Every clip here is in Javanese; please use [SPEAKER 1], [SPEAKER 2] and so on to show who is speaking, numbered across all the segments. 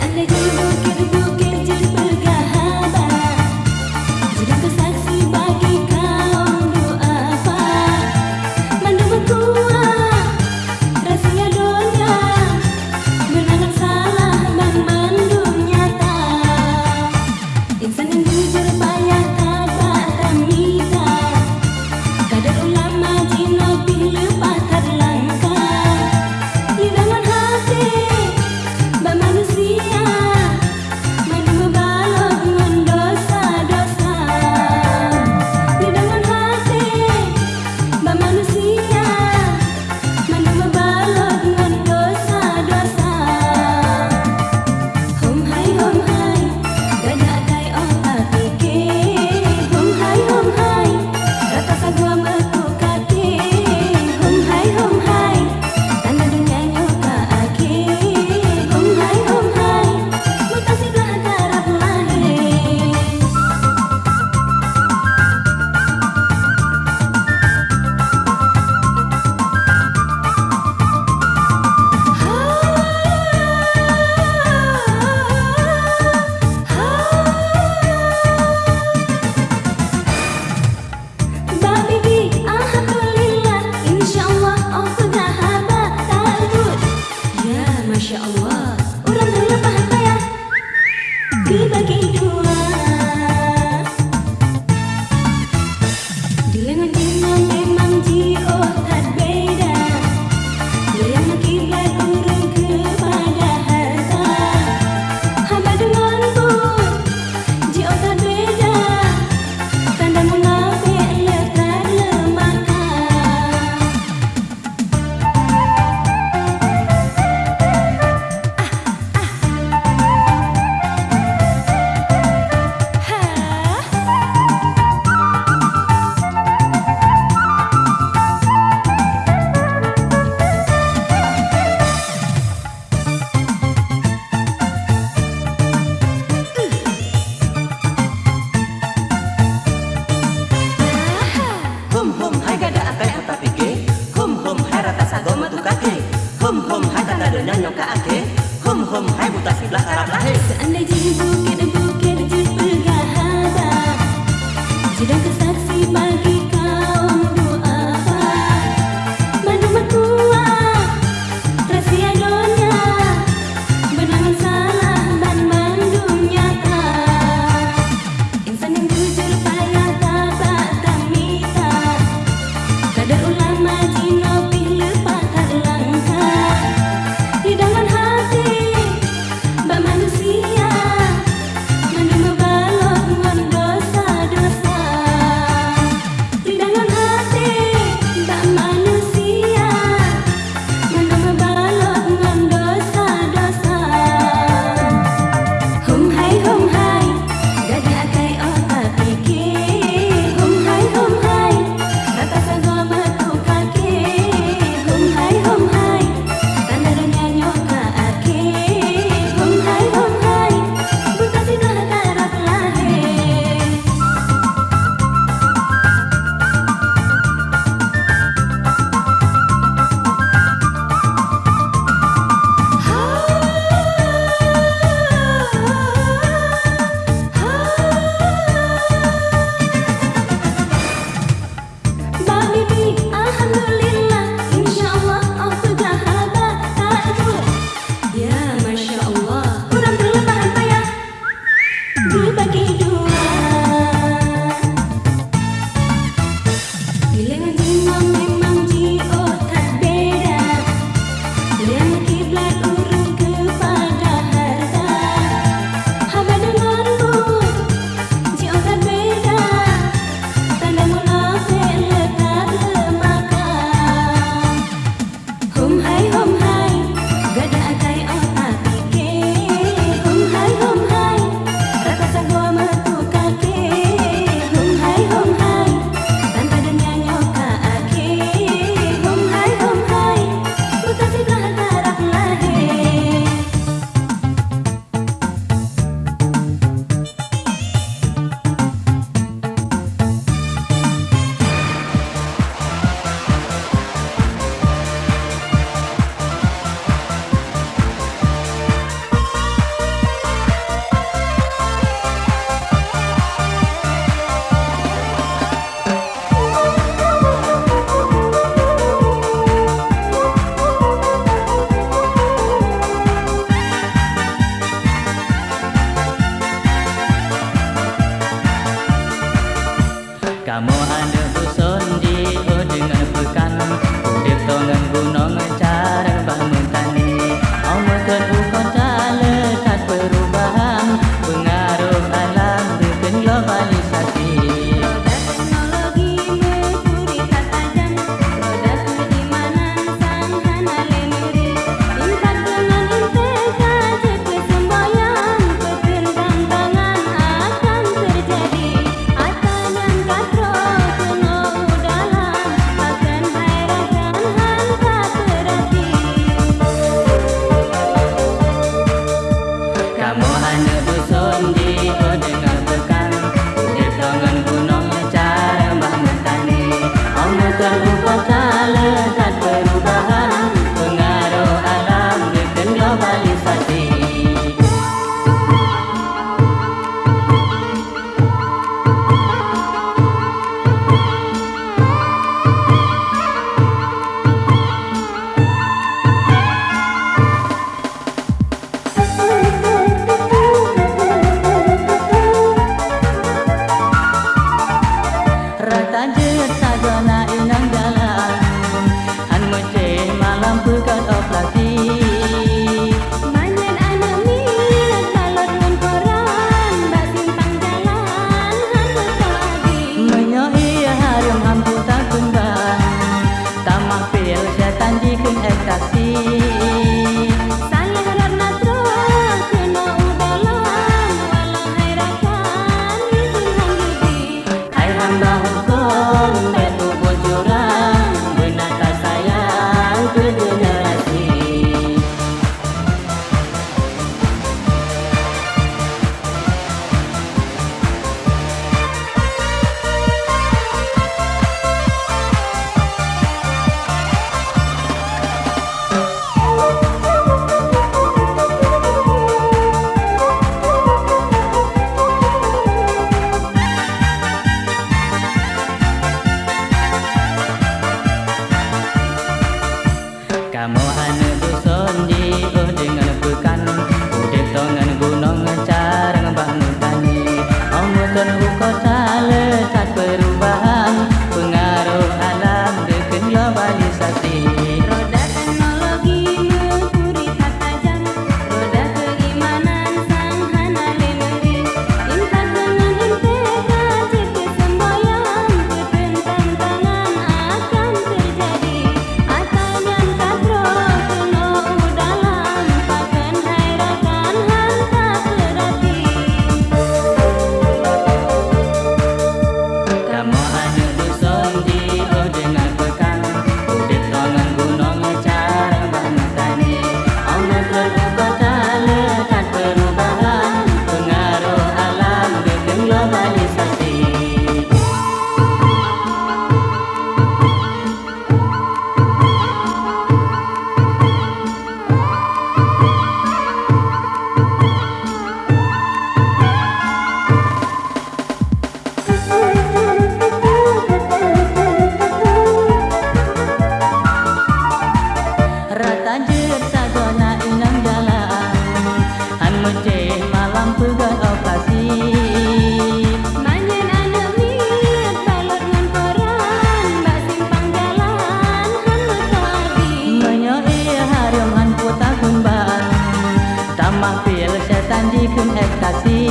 [SPEAKER 1] لأن جودك Goodbye,
[SPEAKER 2] kamu ada bosan di dengan pekan me. if you ecstasy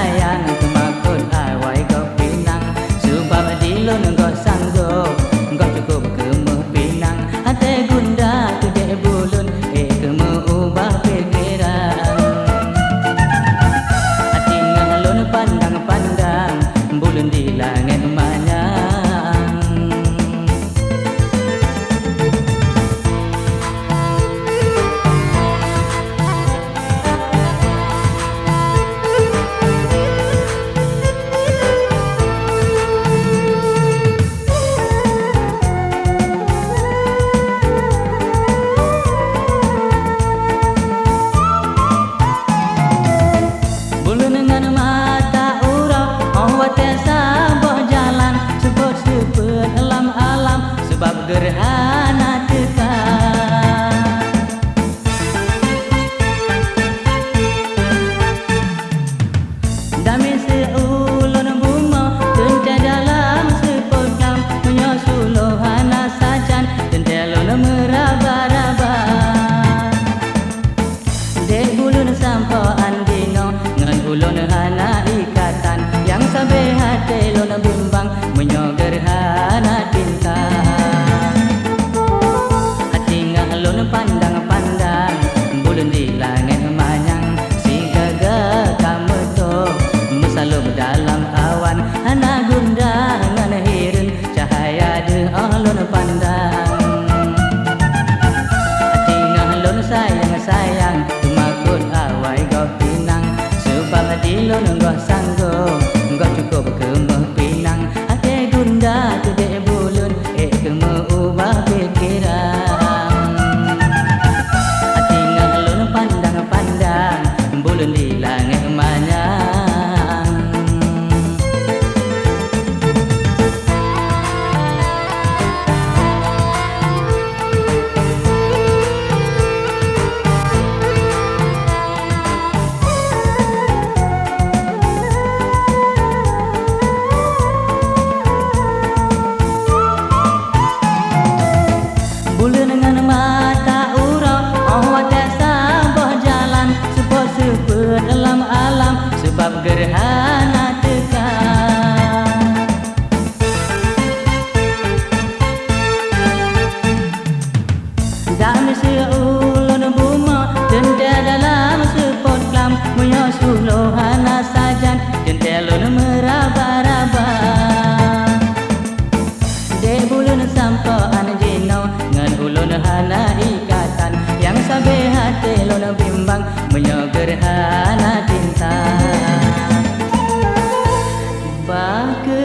[SPEAKER 2] 哎呀！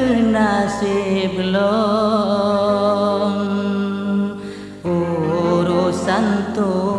[SPEAKER 2] Omo suruh kale patah